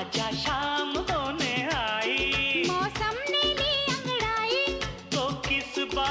आजा शाम होने आई। मौसम ने ली अंगड़ाई। तो किस बात